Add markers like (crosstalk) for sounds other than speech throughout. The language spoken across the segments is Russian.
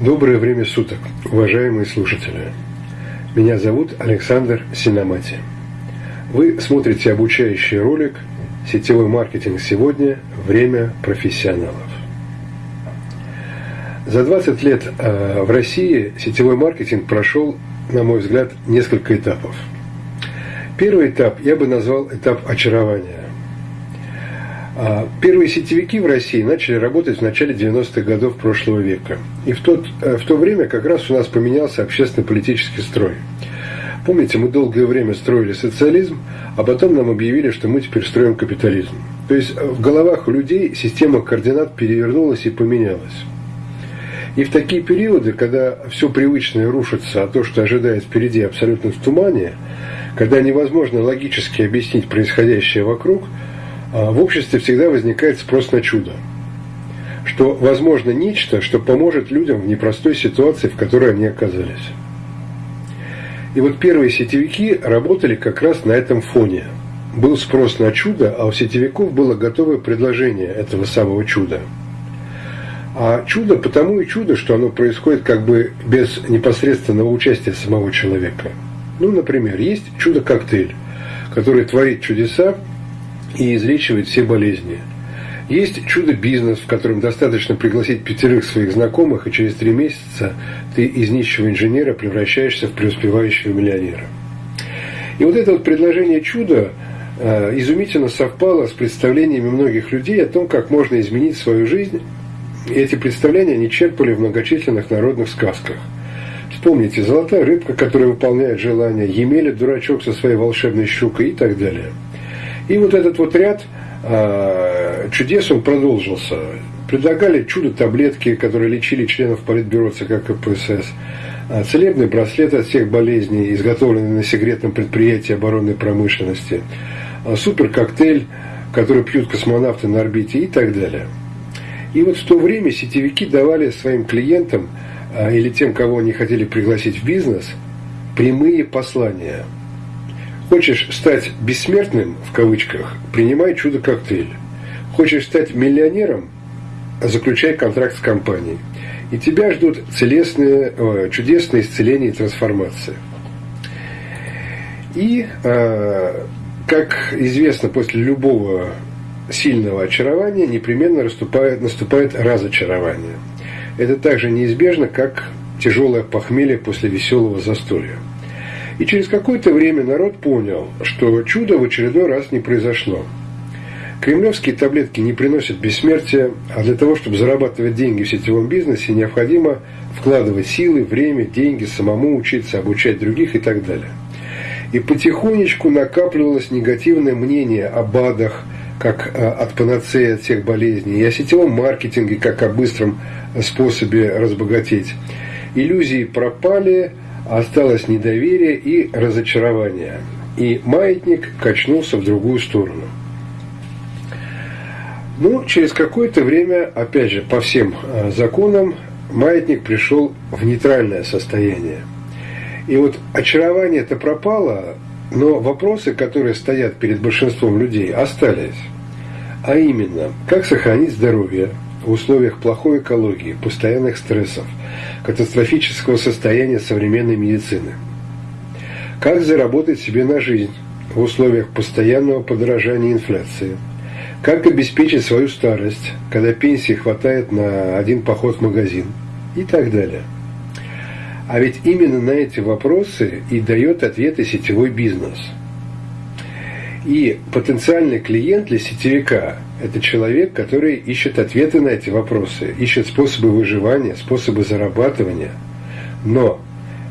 Доброе время суток, уважаемые слушатели. Меня зовут Александр Синамати. Вы смотрите обучающий ролик «Сетевой маркетинг сегодня. Время профессионалов». За 20 лет э, в России сетевой маркетинг прошел, на мой взгляд, несколько этапов. Первый этап я бы назвал этап очарования. А, первые сетевики в России начали работать в начале 90-х годов прошлого века. И в, тот, э, в то время как раз у нас поменялся общественно-политический строй. Помните, мы долгое время строили социализм, а потом нам объявили, что мы теперь строим капитализм. То есть в головах у людей система координат перевернулась и поменялась. И в такие периоды, когда все привычное рушится, а то, что ожидает впереди, абсолютно в тумане, когда невозможно логически объяснить происходящее вокруг – в обществе всегда возникает спрос на чудо. Что возможно нечто, что поможет людям в непростой ситуации, в которой они оказались. И вот первые сетевики работали как раз на этом фоне. Был спрос на чудо, а у сетевиков было готовое предложение этого самого чуда. А чудо потому и чудо, что оно происходит как бы без непосредственного участия самого человека. Ну, например, есть чудо-коктейль, который творит чудеса и излечивает все болезни. Есть чудо-бизнес, в котором достаточно пригласить пятерых своих знакомых, и через три месяца ты из нищего инженера превращаешься в преуспевающего миллионера. И вот это вот предложение чуда э, изумительно совпало с представлениями многих людей о том, как можно изменить свою жизнь. И эти представления они черпали в многочисленных народных сказках. Вспомните, золотая рыбка, которая выполняет желание, Емеля, дурачок со своей волшебной щукой и так далее – и вот этот вот ряд э, чудес, он продолжился. Предлагали чудо-таблетки, которые лечили членов Политбюро ЦК КПСС, а, целебный браслет от всех болезней, изготовленный на секретном предприятии оборонной промышленности, а, супер-коктейль, который пьют космонавты на орбите и так далее. И вот в то время сетевики давали своим клиентам или тем, кого они хотели пригласить в бизнес, прямые послания – Хочешь стать бессмертным, в кавычках, принимай чудо-коктейль. Хочешь стать миллионером, заключай контракт с компанией. И тебя ждут целесные, чудесные исцеления и трансформации. И, а, как известно, после любого сильного очарования непременно наступает, наступает разочарование. Это также неизбежно, как тяжелое похмелье после веселого застолья. И через какое-то время народ понял, что чудо в очередной раз не произошло. Кремлевские таблетки не приносят бессмертия, а для того, чтобы зарабатывать деньги в сетевом бизнесе, необходимо вкладывать силы, время, деньги, самому учиться, обучать других и так далее. И потихонечку накапливалось негативное мнение о БАДах, как э, от панацеи от всех болезней, и о сетевом маркетинге, как о быстром способе разбогатеть. Иллюзии пропали, осталось недоверие и разочарование. И маятник качнулся в другую сторону. Ну, через какое-то время, опять же, по всем э, законам, маятник пришел в нейтральное состояние. И вот очарование это пропало, но вопросы, которые стоят перед большинством людей, остались. А именно, как сохранить здоровье в условиях плохой экологии, постоянных стрессов – катастрофического состояния современной медицины. Как заработать себе на жизнь в условиях постоянного подорожания инфляции? Как обеспечить свою старость, когда пенсии хватает на один поход в магазин? И так далее. А ведь именно на эти вопросы и дает ответы сетевой бизнес. И потенциальный клиент для сетевика это человек, который ищет ответы на эти вопросы, ищет способы выживания, способы зарабатывания. Но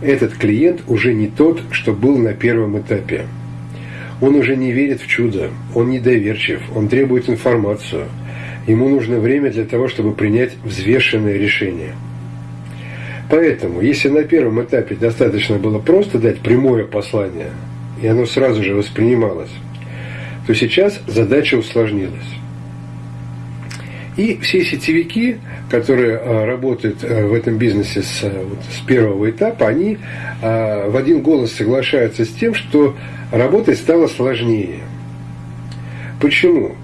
этот клиент уже не тот, что был на первом этапе. Он уже не верит в чудо, он недоверчив, он требует информацию. Ему нужно время для того, чтобы принять взвешенное решение. Поэтому, если на первом этапе достаточно было просто дать прямое послание, и оно сразу же воспринималось, то сейчас задача усложнилась. И все сетевики, которые а, работают а, в этом бизнесе с, а, вот, с первого этапа, они в один голос соглашаются с тем, что работать стало сложнее. Почему?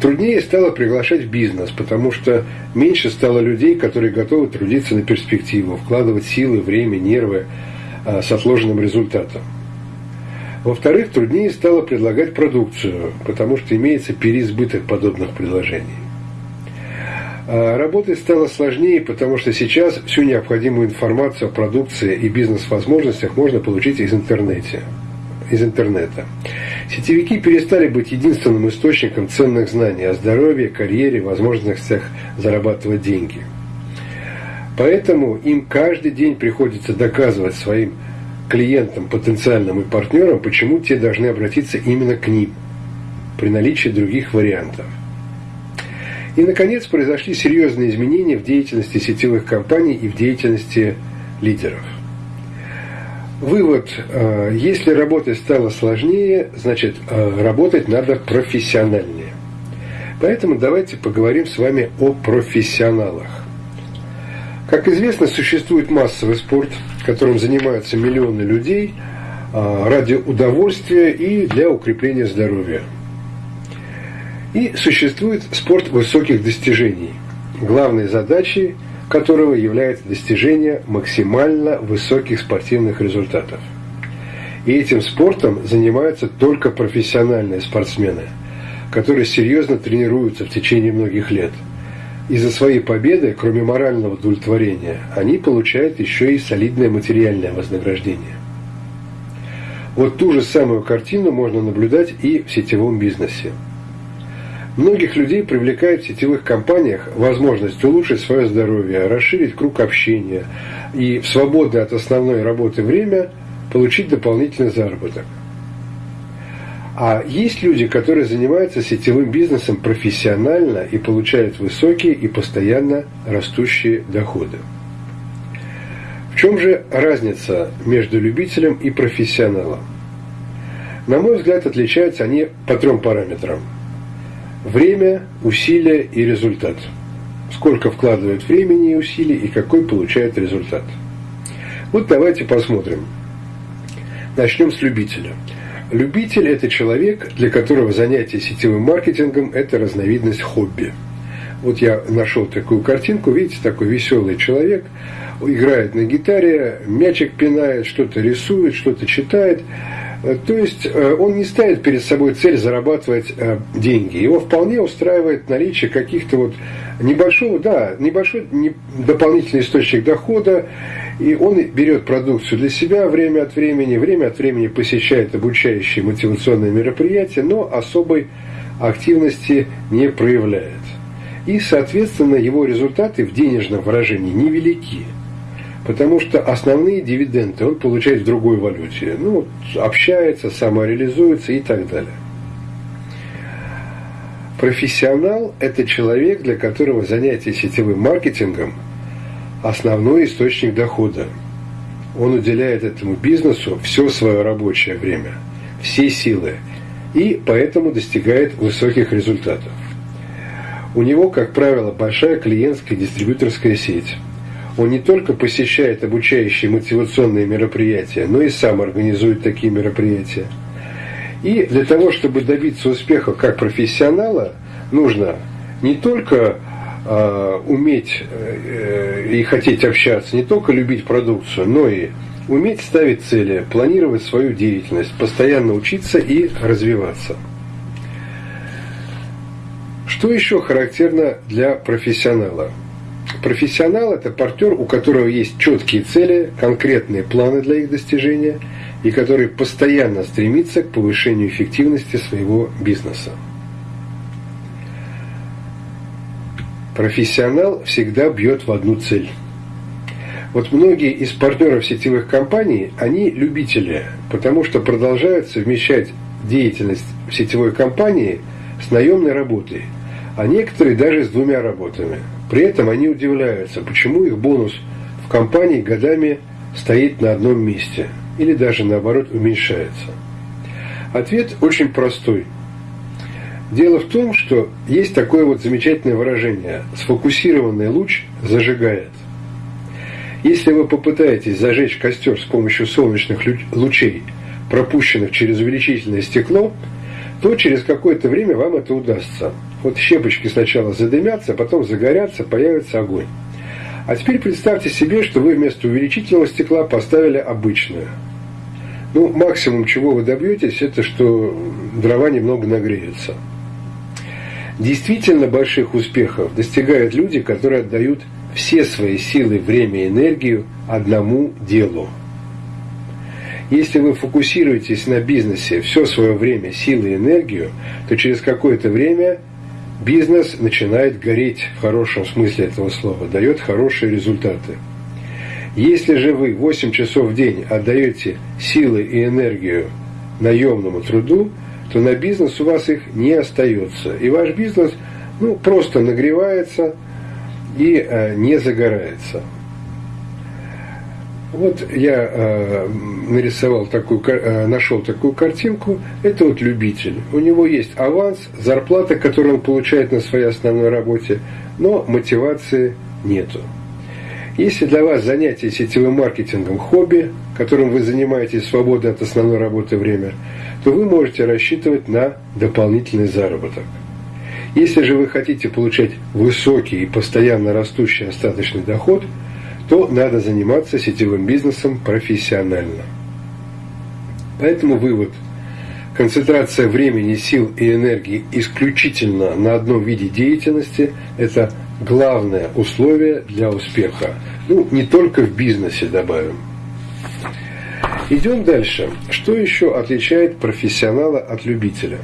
труднее стало приглашать в бизнес, потому что меньше стало людей, которые готовы трудиться на перспективу, вкладывать силы, время, нервы с отложенным результатом. Во-вторых, труднее стало предлагать продукцию, потому что имеется переизбыток подобных предложений. А работать стало сложнее, потому что сейчас всю необходимую информацию о продукции и бизнес-возможностях можно получить из интернета. Из интернета. Сетевики перестали быть единственным источником ценных знаний о здоровье, карьере, возможностях зарабатывать деньги. Поэтому им каждый день приходится доказывать своим клиентам, потенциальным и партнерам, почему те должны обратиться именно к ним при наличии других вариантов. И, наконец, произошли серьезные изменения в деятельности сетевых компаний и в деятельности лидеров. Вывод. Э, если работать стало сложнее, значит, э, работать надо профессиональнее. Поэтому давайте поговорим с вами о профессионалах. Как известно, существует массовый спорт, которым занимаются миллионы людей а, ради удовольствия и для укрепления здоровья. И существует спорт высоких достижений, главной задачей которого является достижение максимально высоких спортивных результатов. И этим спортом занимаются только профессиональные спортсмены, которые серьезно тренируются в течение многих лет – и за свои победы, кроме морального удовлетворения, они получают еще и солидное материальное вознаграждение. Вот ту же самую картину можно наблюдать и в сетевом бизнесе. Многих людей привлекает в сетевых компаниях возможность улучшить свое здоровье, расширить круг общения и в свободное от основной работы время получить дополнительный заработок – а есть люди, которые занимаются сетевым бизнесом профессионально и получают высокие и постоянно растущие доходы. В чем же разница между любителем и профессионалом? На мой взгляд, отличаются они по трем параметрам. Время, усилия и результат. Сколько вкладывает времени и усилий и какой получает результат. Вот давайте посмотрим. Начнем с любителя – Любитель – это человек, для которого занятие сетевым маркетингом – это разновидность хобби. Вот я нашел такую картинку, видите, такой веселый человек, играет на гитаре, мячик пинает, что-то рисует, что-то читает. То есть э, он не ставит перед собой цель зарабатывать э, деньги. Его вполне устраивает наличие каких-то вот небольшого, да, небольшой дополнительный источник дохода, и он берет продукцию для себя время от времени, время от времени посещает обучающие мотивационные мероприятия, но особой активности не проявляет. И, соответственно, его результаты в денежном выражении невелики. Потому что основные дивиденды он получает в другой валюте. Ну, общается, самореализуется и так далее. Профессионал – это человек, для которого занятие сетевым маркетингом – основной источник дохода. Он уделяет этому бизнесу все свое рабочее время, все силы, и поэтому достигает высоких результатов. У него, как правило, большая клиентская дистрибьюторская сеть. Он не только посещает обучающие мотивационные мероприятия, но и сам организует такие мероприятия. И для того, чтобы добиться успеха как профессионала, нужно не только э, уметь э, и хотеть общаться, не только любить продукцию, но и уметь ставить цели, планировать свою деятельность, постоянно учиться и развиваться. Что еще характерно для профессионала? Профессионал – это партнер, у которого есть четкие цели, конкретные планы для их достижения и который постоянно стремится к повышению эффективности своего бизнеса. Профессионал всегда бьет в одну цель. Вот многие из партнеров сетевых компаний, они любители, потому что продолжают совмещать деятельность в сетевой компании с наемной работой, а некоторые даже с двумя работами. При этом они удивляются, почему их бонус в компании годами стоит на одном месте или даже наоборот уменьшается. Ответ очень простой – Дело в том, что есть такое вот замечательное выражение «сфокусированный луч зажигает». Если вы попытаетесь зажечь костер с помощью солнечных лучей, пропущенных через увеличительное стекло, то через какое-то время вам это удастся. Вот щепочки сначала задымятся, потом загорятся, появится огонь. А теперь представьте себе, что вы вместо увеличительного стекла поставили обычное. Ну, максимум, чего вы добьетесь, это что дрова немного нагреются. Действительно больших успехов достигают люди, которые отдают все свои силы, время и энергию одному делу. Если вы фокусируетесь на бизнесе все свое время, силы и энергию, то через какое-то время бизнес начинает гореть в хорошем смысле этого слова, дает хорошие результаты. Если же вы 8 часов в день отдаете силы и энергию наемному труду, то на бизнес у вас их не остается. И ваш бизнес ну, просто нагревается и э, не загорается. Вот я э, нарисовал такую, э, нашел такую картинку. Это вот любитель. У него есть аванс, зарплата, которую он получает на своей основной работе, но мотивации нету. Если для вас занятие сетевым маркетингом хобби, которым вы занимаетесь свободное от основной работы время, то вы можете рассчитывать на дополнительный заработок. Если же вы хотите получать высокий и постоянно растущий остаточный доход – то надо заниматься сетевым бизнесом профессионально. Поэтому вывод. Концентрация времени, сил и энергии исключительно на одном виде деятельности – это главное условие для успеха. Ну, не только в бизнесе добавим. Идем дальше. Что еще отличает профессионала от любителя?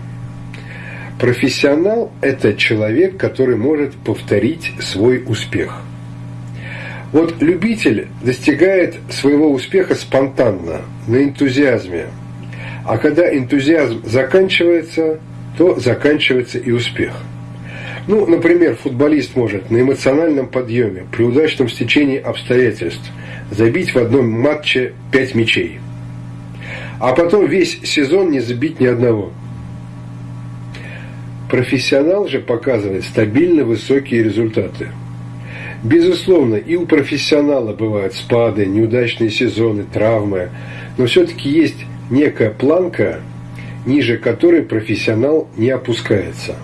Профессионал – это человек, который может повторить свой успех. Вот любитель достигает своего успеха спонтанно, на энтузиазме. А когда энтузиазм заканчивается, то заканчивается и успех. Ну, например, футболист может на эмоциональном подъеме, при удачном стечении обстоятельств, забить в одном матче пять мячей. А потом весь сезон не забить ни одного. Профессионал же показывает стабильно высокие результаты – Безусловно, и у профессионала бывают спады, неудачные сезоны, травмы, но все-таки есть некая планка, ниже которой профессионал не опускается.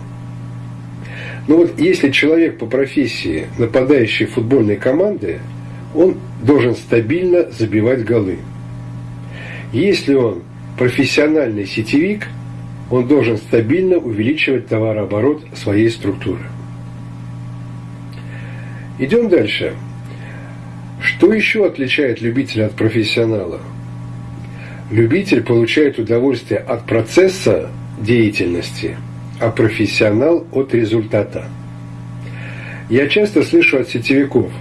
Но вот если человек по профессии нападающий футбольной команды, он должен стабильно забивать голы. Если он профессиональный сетевик, он должен стабильно увеличивать товарооборот своей структуры. Идем дальше. Что еще отличает любителя от профессионала? Любитель получает удовольствие от процесса деятельности, а профессионал от результата. Я часто слышу от сетевиков.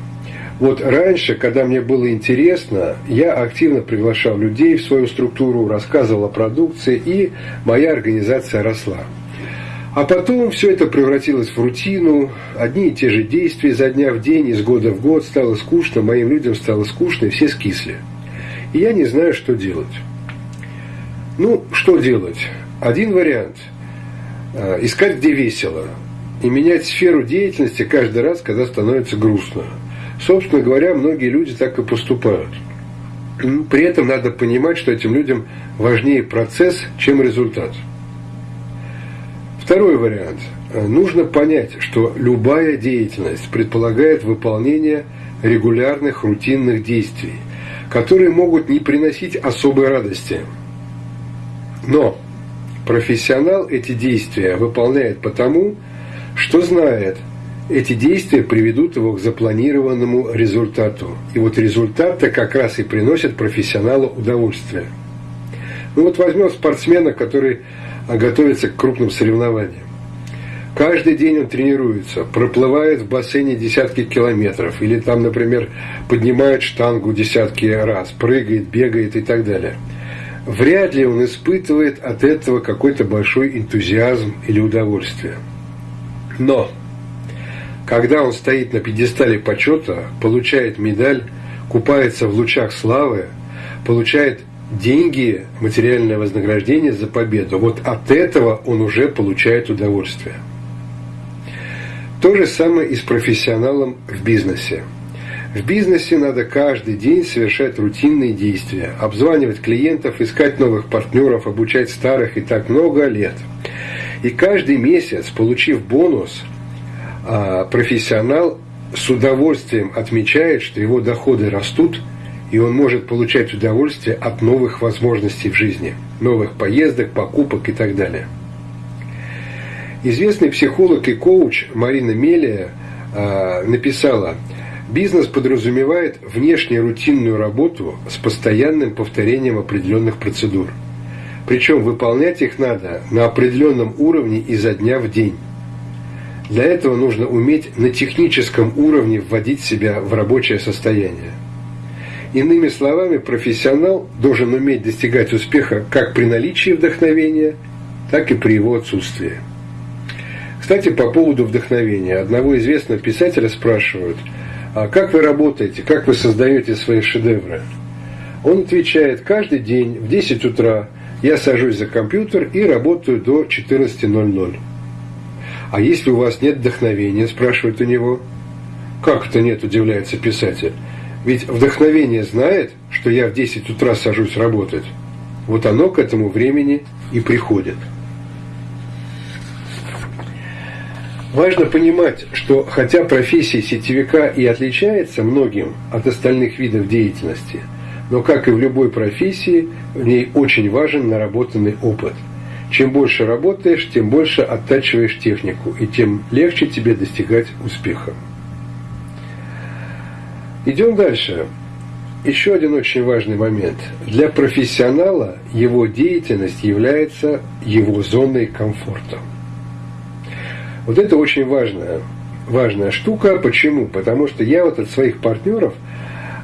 Вот раньше, когда мне было интересно, я активно приглашал людей в свою структуру, рассказывал о продукции, и моя организация росла. А потом все это превратилось в рутину, одни и те же действия изо дня в день, из года в год, стало скучно, моим людям стало скучно, и все скисли. И я не знаю, что делать. Ну, что делать? Один вариант – искать, где весело, и менять сферу деятельности каждый раз, когда становится грустно. Собственно говоря, многие люди так и поступают. При этом надо понимать, что этим людям важнее процесс, чем результат – Второй вариант. Нужно понять, что любая деятельность предполагает выполнение регулярных рутинных действий, которые могут не приносить особой радости. Но профессионал эти действия выполняет потому, что знает, эти действия приведут его к запланированному результату. И вот результат-то как раз и приносит профессионалу удовольствие. Ну вот возьмем спортсмена, который а готовится к крупным соревнованиям. Каждый день он тренируется, проплывает в бассейне десятки километров, или там, например, поднимает штангу десятки раз, прыгает, бегает и так далее. Вряд ли он испытывает от этого какой-то большой энтузиазм или удовольствие. Но, когда он стоит на пьедестале почета, получает медаль, купается в лучах славы, получает деньги, материальное вознаграждение за победу. Вот от этого он уже получает удовольствие. То же самое и с профессионалом в бизнесе. В бизнесе надо каждый день совершать рутинные действия, обзванивать клиентов, искать новых партнеров, обучать старых и так много лет. И каждый месяц, получив бонус, а, профессионал с удовольствием отмечает, что его доходы растут, и он может получать удовольствие от новых возможностей в жизни, новых поездок, покупок и так далее. Известный психолог и коуч Марина Мелия э, написала, бизнес подразумевает внешнюю рутинную работу с постоянным повторением определенных процедур. Причем выполнять их надо на определенном уровне изо дня в день. Для этого нужно уметь на техническом уровне вводить себя в рабочее состояние. Иными словами, профессионал должен уметь достигать успеха как при наличии вдохновения, так и при его отсутствии. Кстати, по поводу вдохновения. Одного известного писателя спрашивают, а как вы работаете, как вы создаете свои шедевры? Он отвечает, каждый день в 10 утра я сажусь за компьютер и работаю до 14.00. А если у вас нет вдохновения, спрашивает у него. Как это нет, удивляется писатель. Ведь вдохновение знает, что я в 10 утра сажусь работать. Вот оно к этому времени и приходит. Важно понимать, что хотя профессия сетевика и отличается многим от остальных видов деятельности, но как и в любой профессии, в ней очень важен наработанный опыт – чем больше работаешь, тем больше оттачиваешь технику, и тем легче тебе достигать успеха. Идем дальше. Еще один очень важный момент. Для профессионала его деятельность является его зоной комфорта. Вот это очень важная, важная штука. Почему? Потому что я вот от своих партнеров,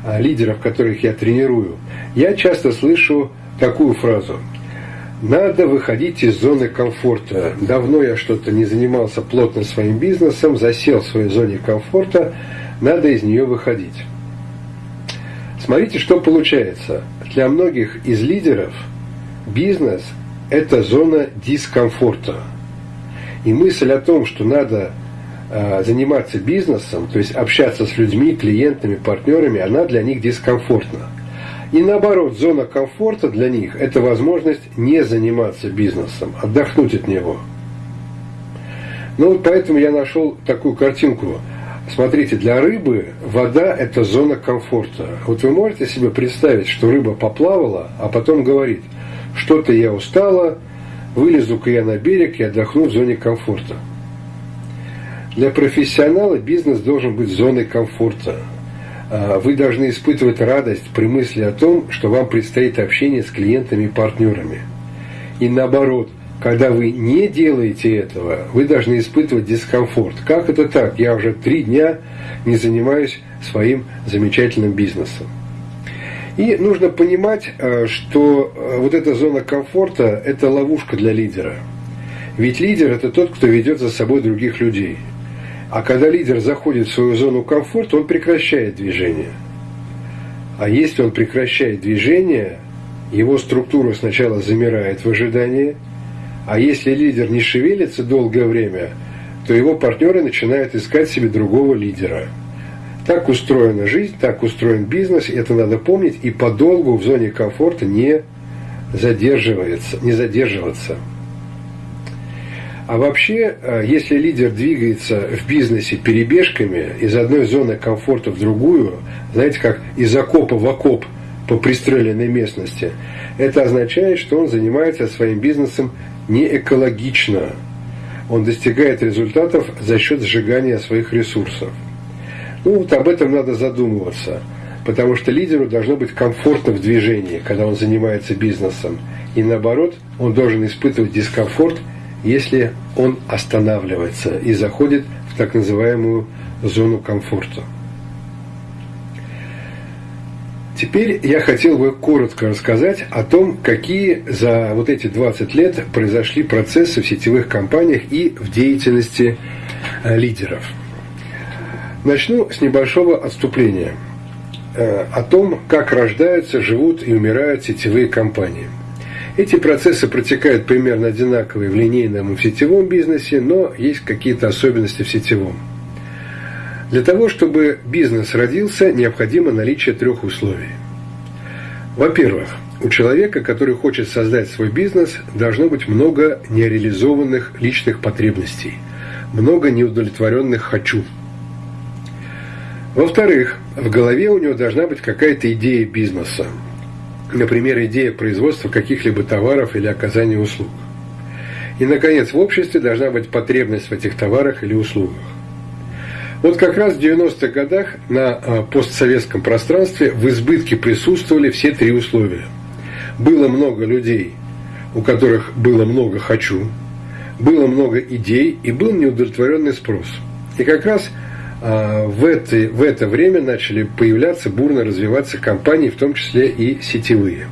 а, лидеров, которых я тренирую, я часто слышу такую фразу – надо выходить из зоны комфорта. Давно я что-то не занимался плотно своим бизнесом, засел в своей зоне комфорта, надо из нее выходить. Смотрите, что получается. Для многих из лидеров бизнес – это зона дискомфорта. И мысль о том, что надо э, заниматься бизнесом, то есть общаться с людьми, клиентами, партнерами, она для них дискомфортна. И наоборот, зона комфорта для них – это возможность не заниматься бизнесом, отдохнуть от него. Ну вот поэтому я нашел такую картинку. Смотрите, для рыбы вода – это зона комфорта. Вот вы можете себе представить, что рыба поплавала, а потом говорит, что-то я устала, вылезу-ка я на берег и отдохну в зоне комфорта. Для профессионала бизнес должен быть зоной комфорта. А, вы должны испытывать радость при мысли о том, что вам предстоит общение с клиентами и партнерами. И наоборот, когда вы не делаете этого, вы должны испытывать дискомфорт. Как это так? Я уже три дня не занимаюсь своим замечательным бизнесом. И нужно понимать, а, что а, вот эта зона комфорта – это ловушка для лидера. Ведь лидер – это тот, кто ведет за собой других людей – а когда лидер заходит в свою зону комфорта, он прекращает движение. А если он прекращает движение, его структура сначала замирает в ожидании, а если лидер не шевелится долгое время, то его партнеры начинают искать себе другого лидера. Так устроена жизнь, так устроен бизнес, это надо помнить, и подолгу в зоне комфорта не задерживается, не задерживаться. А вообще, э, если лидер двигается в бизнесе перебежками из одной зоны комфорта в другую, знаете, как из окопа в окоп по пристреленной местности, это означает, что он занимается своим бизнесом не экологично. Он достигает результатов за счет сжигания своих ресурсов. Ну вот об этом надо задумываться, потому что лидеру должно быть комфортно в движении, когда он занимается бизнесом. И наоборот, он должен испытывать дискомфорт – если он останавливается и заходит в так называемую зону комфорта. Теперь я хотел бы коротко рассказать о том, какие за вот эти 20 лет произошли процессы в сетевых компаниях и в деятельности э, лидеров. Начну с небольшого отступления э, о том, как рождаются, живут и умирают сетевые компании – эти процессы протекают примерно одинаковые в линейном и в сетевом бизнесе, но есть какие-то особенности в сетевом. Для того, чтобы бизнес родился, необходимо наличие трех условий. Во-первых, у человека, который хочет создать свой бизнес, должно быть много нереализованных личных потребностей, много неудовлетворенных «хочу». Во-вторых, в голове у него должна быть какая-то идея бизнеса. Например, идея производства каких-либо товаров или оказания услуг. И, наконец, в обществе должна быть потребность в этих товарах или услугах. Вот как раз в 90-х годах на а, постсоветском пространстве в избытке присутствовали все три условия. Было много людей, у которых было много «хочу», было много идей и был неудовлетворенный спрос. И как раз а, в это, в это время начали появляться, бурно развиваться компании, в том числе и сетевые.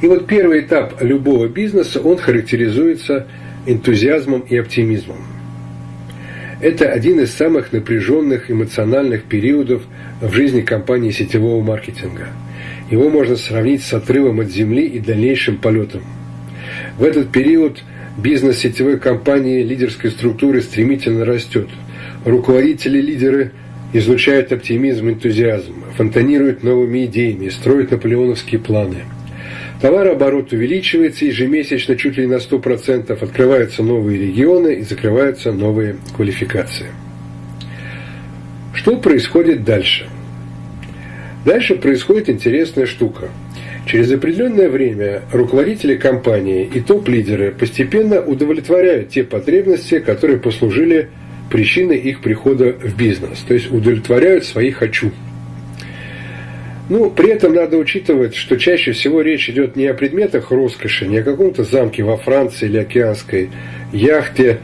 И вот первый этап любого бизнеса, он характеризуется энтузиазмом и оптимизмом. Это один из самых напряженных эмоциональных периодов в жизни компании сетевого маркетинга. Его можно сравнить с отрывом от земли и дальнейшим полетом. В этот период бизнес сетевой компании лидерской структуры стремительно растет. Руководители-лидеры излучают оптимизм энтузиазм, фонтанируют новыми идеями, строят наполеоновские планы – Товарооборот увеличивается ежемесячно чуть ли не на 100%, открываются новые регионы и закрываются новые квалификации. Что происходит дальше? Дальше происходит интересная штука. Через определенное время руководители компании и топ-лидеры постепенно удовлетворяют те потребности, которые послужили причиной их прихода в бизнес, то есть удовлетворяют свои «хочу». Ну, при этом надо учитывать, что чаще всего речь идет не о предметах роскоши, не о каком-то замке во Франции или океанской яхте.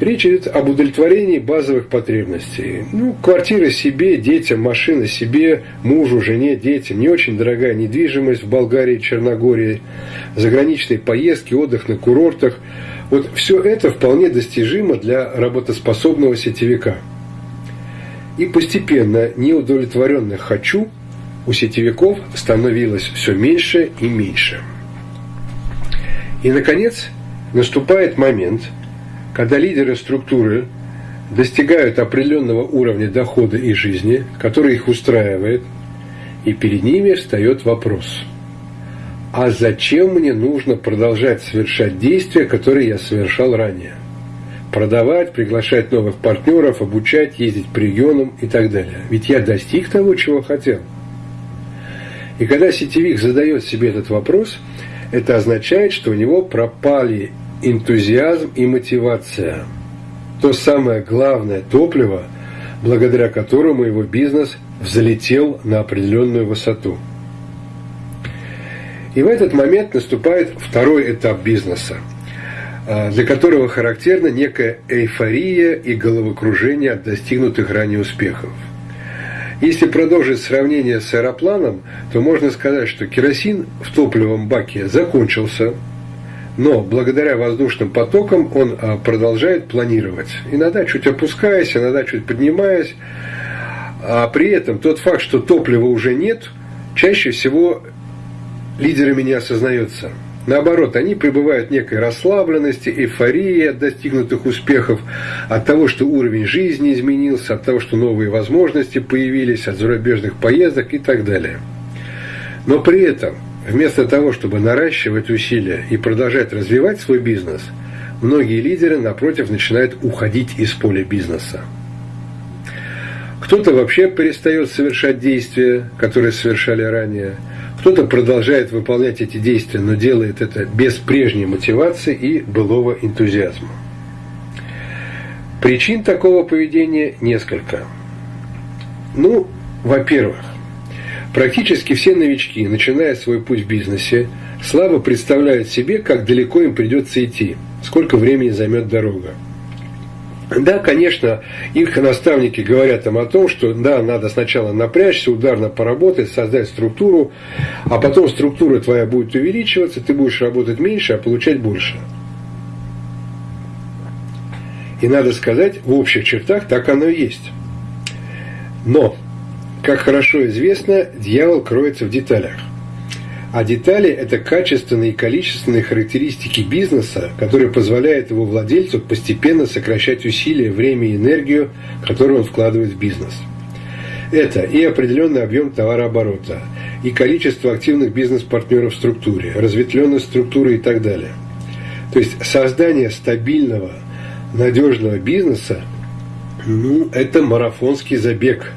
Речь идет об удовлетворении базовых потребностей. Ну, квартира себе, детям, машина себе, мужу, жене, детям, не очень дорогая недвижимость в Болгарии, Черногории, заграничные поездки, отдых на курортах. Вот все это вполне достижимо для работоспособного сетевика. И постепенно неудовлетворенных «хочу» у сетевиков становилось все меньше и меньше. И, наконец, наступает момент, когда лидеры структуры достигают определенного уровня дохода и жизни, который их устраивает, и перед ними встает вопрос, а зачем мне нужно продолжать совершать действия, которые я совершал ранее? Продавать, приглашать новых партнеров, обучать, ездить по регионам и так далее. Ведь я достиг того, чего хотел – и когда сетевик задает себе этот вопрос, это означает, что у него пропали энтузиазм и мотивация. То самое главное топливо, благодаря которому его бизнес взлетел на определенную высоту. И в этот момент наступает второй этап бизнеса, а, для которого характерна некая эйфория и головокружение от достигнутых ранее успехов – если продолжить сравнение с аэропланом, то можно сказать, что керосин в топливом баке закончился, но благодаря воздушным потокам он а, продолжает планировать. Иногда чуть опускаясь, иногда чуть поднимаясь. А при этом тот факт, что топлива уже нет, чаще всего лидерами не осознается – Наоборот, они пребывают в некой расслабленности, эйфории от достигнутых успехов, от того, что уровень жизни изменился, от того, что новые возможности появились, от зарубежных поездок и так далее. Но при этом, вместо того, чтобы наращивать усилия и продолжать развивать свой бизнес, многие лидеры, напротив, начинают уходить из поля бизнеса. Кто-то вообще перестает совершать действия, которые совершали ранее – кто-то продолжает выполнять эти действия, но делает это без прежней мотивации и былого энтузиазма. Причин такого поведения несколько. Ну, во-первых, практически все новички, начиная свой путь в бизнесе, слабо представляют себе, как далеко им придется идти, сколько времени займет дорога. Да, конечно, их наставники говорят им о том, что да, надо сначала напрячься, ударно поработать, создать структуру, а потом структура твоя будет увеличиваться, ты будешь работать меньше, а получать больше. И надо сказать, в общих чертах так оно и есть. Но, как хорошо известно, дьявол кроется в деталях – а детали – это качественные и количественные характеристики бизнеса, которые позволяют его владельцу постепенно сокращать усилия, время и энергию, которые он вкладывает в бизнес. Это и определенный объем товарооборота, и количество активных бизнес-партнеров в структуре, разветвленность структуры и так далее. То есть создание стабильного, надежного бизнеса, ну, это марафонский забег.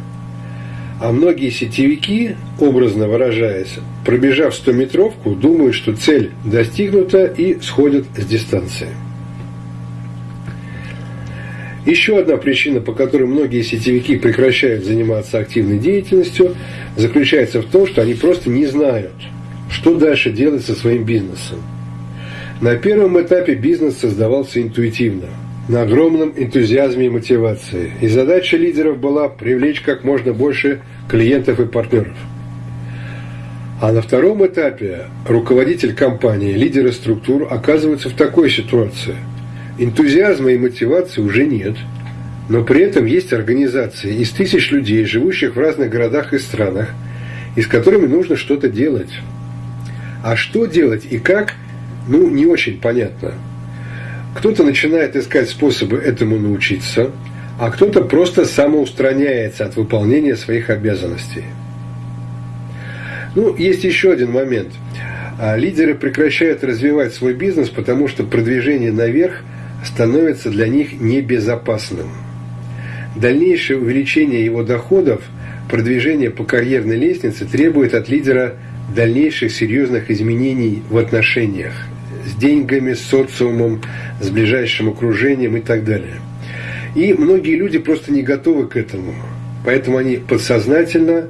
А многие сетевики, образно выражаясь, пробежав 100-метровку, думают, что цель достигнута и сходят с дистанции. Еще одна причина, по которой многие сетевики прекращают заниматься активной деятельностью, заключается в том, что они просто не знают, что дальше делать со своим бизнесом. На первом этапе бизнес создавался интуитивно, на огромном энтузиазме и мотивации. И задача лидеров была привлечь как можно больше клиентов и партнеров. А на втором этапе руководитель компании, лидеры структур оказываются в такой ситуации – Энтузиазма и мотивации уже нет, но при этом есть организации из тысяч людей, живущих в разных городах и странах, и с которыми нужно что-то делать. А что делать и как, ну, не очень понятно. Кто-то начинает искать способы этому научиться, а кто-то просто самоустраняется от выполнения своих обязанностей. Ну, есть еще один момент. А лидеры прекращают развивать свой бизнес, потому что продвижение наверх – становится для них небезопасным. Дальнейшее увеличение его доходов, продвижение по карьерной лестнице требует от лидера дальнейших серьезных изменений в отношениях с деньгами, с социумом, с ближайшим окружением и так далее. И многие люди просто не готовы к этому. Поэтому они подсознательно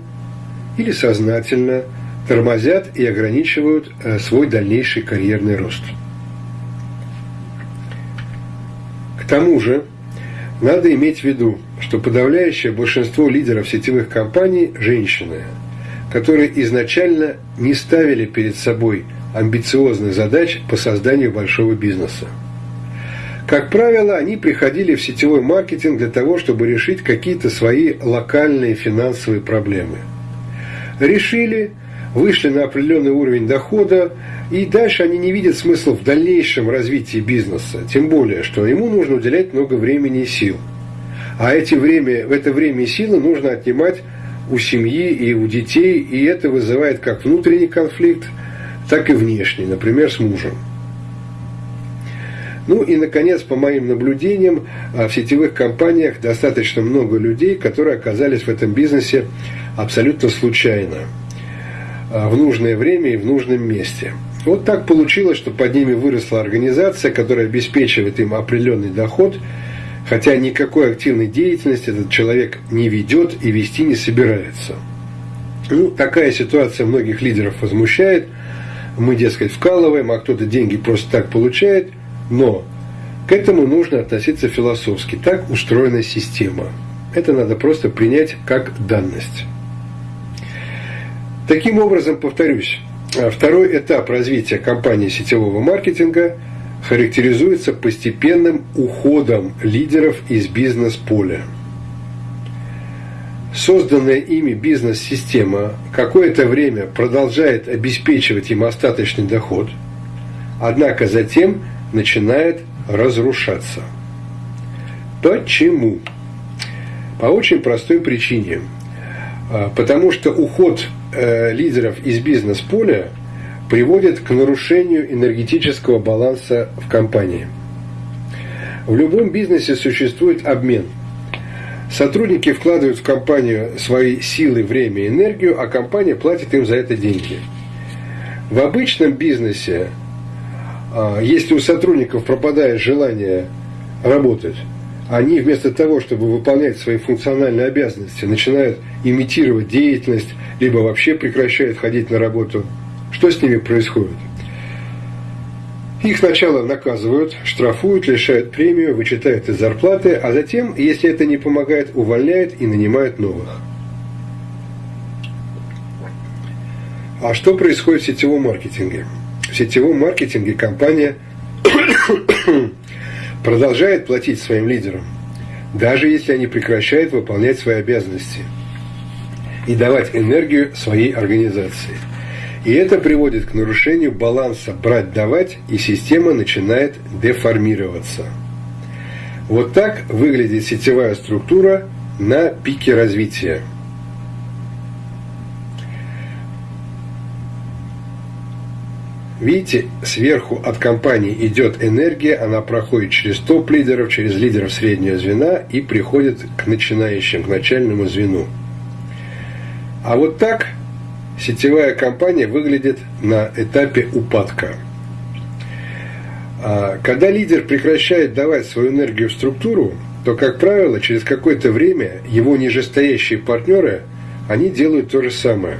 или сознательно тормозят и ограничивают э, свой дальнейший карьерный рост. К тому же, надо иметь в виду, что подавляющее большинство лидеров сетевых компаний – женщины, которые изначально не ставили перед собой амбициозных задач по созданию большого бизнеса. Как правило, они приходили в сетевой маркетинг для того, чтобы решить какие-то свои локальные финансовые проблемы. Решили, вышли на определенный уровень дохода, и дальше они не видят смысла в дальнейшем развитии бизнеса. Тем более, что ему нужно уделять много времени и сил. А эти время, в это время и силы нужно отнимать у семьи и у детей, и это вызывает как внутренний конфликт, так и внешний, например, с мужем. Ну и, наконец, по моим наблюдениям, а, в сетевых компаниях достаточно много людей, которые оказались в этом бизнесе абсолютно случайно, а, в нужное время и в нужном месте – вот так получилось, что под ними выросла организация, которая обеспечивает им определенный доход, хотя никакой активной деятельности этот человек не ведет и вести не собирается. Ну, такая ситуация многих лидеров возмущает. Мы, дескать, вкалываем, а кто-то деньги просто так получает. Но к этому нужно относиться философски. Так устроена система. Это надо просто принять как данность. Таким образом, повторюсь, а второй этап развития компании сетевого маркетинга характеризуется постепенным уходом лидеров из бизнес-поля. Созданная ими бизнес-система какое-то время продолжает обеспечивать им остаточный доход, однако затем начинает разрушаться. Почему? По очень простой причине. А, потому что уход Э, лидеров из бизнес-поля приводит к нарушению энергетического баланса в компании. В любом бизнесе существует обмен. Сотрудники вкладывают в компанию свои силы, время и энергию, а компания платит им за это деньги. В обычном бизнесе, а, если у сотрудников пропадает желание работать, они вместо того, чтобы выполнять свои функциональные обязанности, начинают имитировать деятельность, либо вообще прекращают ходить на работу. Что с ними происходит? Их сначала наказывают, штрафуют, лишают премию, вычитают из зарплаты, а затем, если это не помогает, увольняют и нанимают новых. А что происходит в сетевом маркетинге? В сетевом маркетинге компания (coughs) продолжает платить своим лидерам, даже если они прекращают выполнять свои обязанности и давать энергию своей организации. И это приводит к нарушению баланса брать-давать, и система начинает деформироваться. Вот так выглядит сетевая структура на пике развития. Видите, сверху от компании идет энергия, она проходит через топ-лидеров, через лидеров среднего звена и приходит к начинающим, к начальному звену. А вот так сетевая компания выглядит на этапе упадка. А когда лидер прекращает давать свою энергию в структуру, то, как правило, через какое-то время его нижестоящие партнеры, они делают то же самое.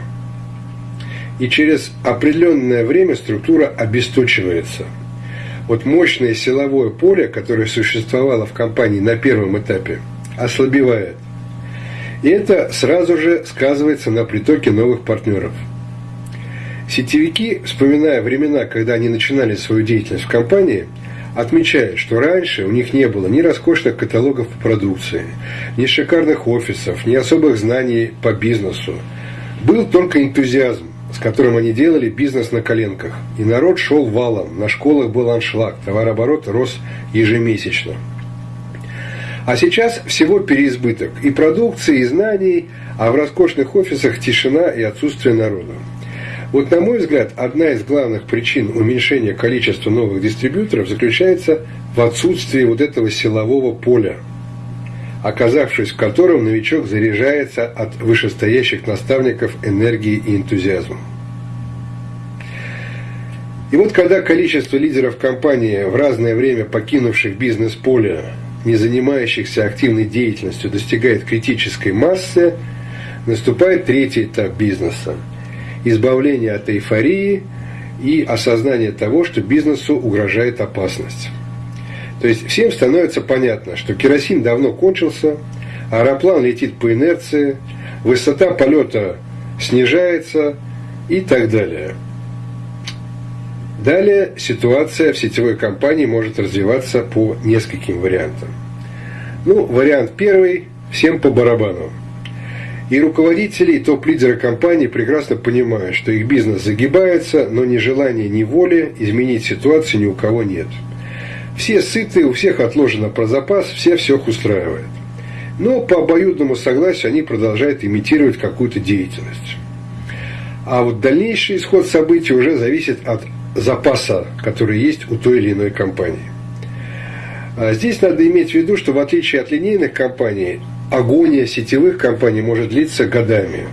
И через определенное время структура обесточивается. Вот мощное силовое поле, которое существовало в компании на первом этапе, ослабевает. И это сразу же сказывается на притоке новых партнеров – Сетевики, вспоминая времена, когда они начинали свою деятельность в компании, отмечают, что раньше у них не было ни роскошных каталогов по продукции, ни шикарных офисов, ни особых знаний по бизнесу. Был только энтузиазм, с которым они делали бизнес на коленках. И народ шел валом, на школах был аншлаг, товарооборот рос ежемесячно. А сейчас всего переизбыток и продукции, и знаний, а в роскошных офисах тишина и отсутствие народа. Вот, на мой взгляд, одна из главных причин уменьшения количества новых дистрибьюторов заключается в отсутствии вот этого силового поля, оказавшись в котором новичок заряжается от вышестоящих наставников энергией и энтузиазмом. И вот когда количество лидеров компании в разное время покинувших бизнес-поле, не занимающихся активной деятельностью, достигает критической массы, наступает третий этап бизнеса – избавление от эйфории и осознание того, что бизнесу угрожает опасность. То есть всем становится понятно, что керосин давно кончился, аэроплан летит по инерции, высота полета снижается и так далее. Далее ситуация в сетевой компании может развиваться по нескольким вариантам. Ну, вариант первый – всем по барабану. И руководители, и топ-лидеры компании прекрасно понимают, что их бизнес загибается, но ни желания, ни воли изменить ситуацию ни у кого нет. Все сыты, у всех отложено про запас, все всех устраивает. Но по обоюдному согласию они продолжают имитировать какую-то деятельность. А вот дальнейший исход событий уже зависит от запаса, который есть у той или иной компании. А здесь надо иметь в виду, что в отличие от линейных компаний, агония сетевых компаний может длиться годами.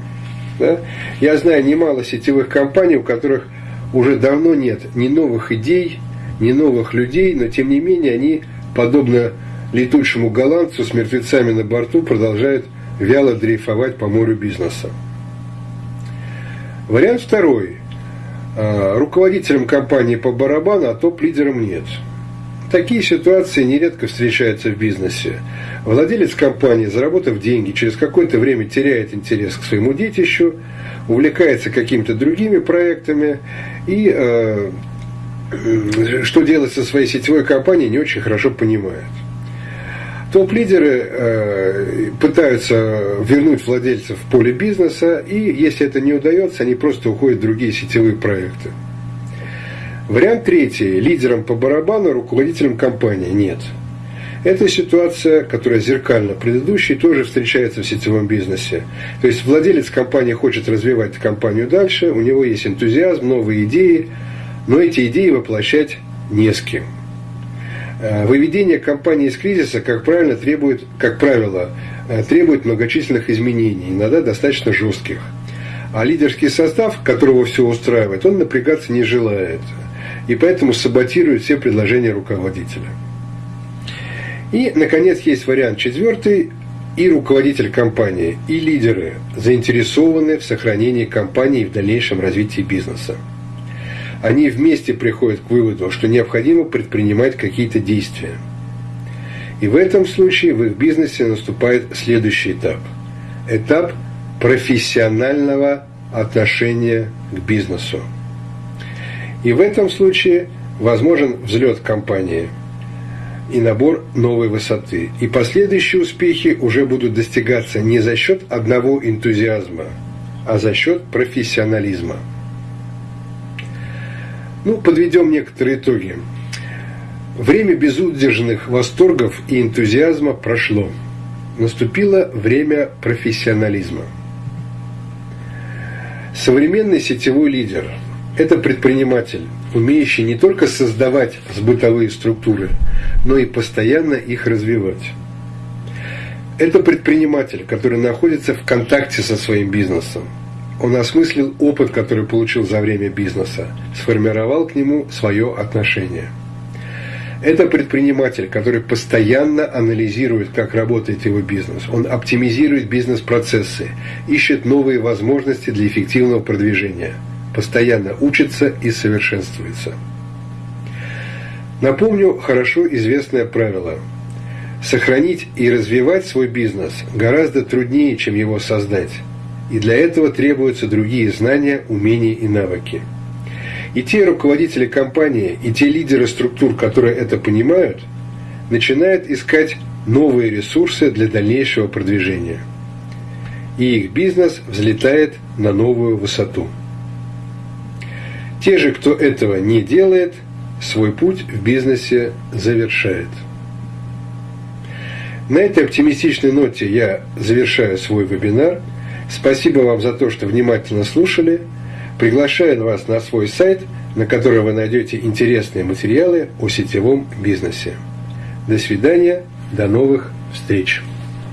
Да? Я знаю немало сетевых компаний, у которых уже давно нет ни новых идей, ни новых людей, но тем не менее они, подобно летучему голландцу с мертвецами на борту, продолжают вяло дрейфовать по морю бизнеса. Вариант второй. А, руководителем компании по барабану, а топ-лидером нет – Такие ситуации нередко встречаются в бизнесе. Владелец компании, заработав деньги, через какое-то время теряет интерес к своему детищу, увлекается какими-то другими проектами и э, что делать со своей сетевой компанией, не очень хорошо понимает. Топ-лидеры э, пытаются вернуть владельцев в поле бизнеса, и если это не удается, они просто уходят в другие сетевые проекты. Вариант третий. Лидером по барабану, руководителем компании. Нет. Это ситуация, которая зеркально предыдущей, тоже встречается в сетевом бизнесе. То есть владелец компании хочет развивать компанию дальше, у него есть энтузиазм, новые идеи, но эти идеи воплощать не с кем. Э, выведение компании из кризиса, как правило, требует, как правило, э, требует многочисленных изменений, иногда достаточно жестких. А лидерский состав, которого все устраивает, он напрягаться не желает и поэтому саботирует все предложения руководителя. И, наконец, есть вариант четвертый. И руководитель компании, и лидеры заинтересованы в сохранении компании и в дальнейшем развитии бизнеса. Они вместе приходят к выводу, что необходимо предпринимать какие-то действия. И в этом случае в их бизнесе наступает следующий этап. Этап профессионального отношения к бизнесу. И в этом случае возможен взлет компании и набор новой высоты. И последующие успехи уже будут достигаться не за счет одного энтузиазма, а за счет профессионализма. Ну, подведем некоторые итоги. Время безудержных восторгов и энтузиазма прошло. Наступило время профессионализма. Современный сетевой лидер – Это предприниматель, умеющий не только создавать сбытовые структуры, но и постоянно их развивать. Это предприниматель, который находится в контакте со своим бизнесом. Он осмыслил опыт, который получил за время бизнеса, сформировал к нему свое отношение. Это предприниматель, который постоянно анализирует, как работает его бизнес. Он оптимизирует бизнес-процессы, ищет новые возможности для эффективного продвижения – постоянно учится и совершенствуется. Напомню хорошо известное правило. Сохранить и развивать свой бизнес гораздо труднее, чем его создать. И для этого требуются другие знания, умения и навыки. И те руководители компании, и те лидеры структур, которые это понимают, начинают искать новые ресурсы для дальнейшего продвижения. И их бизнес взлетает на новую высоту. Те же, кто этого не делает, свой путь в бизнесе завершает. На этой оптимистичной ноте я завершаю свой вебинар. Спасибо вам за то, что внимательно слушали. Приглашаю вас на свой сайт, на котором вы найдете интересные материалы о сетевом бизнесе. До свидания, до новых встреч!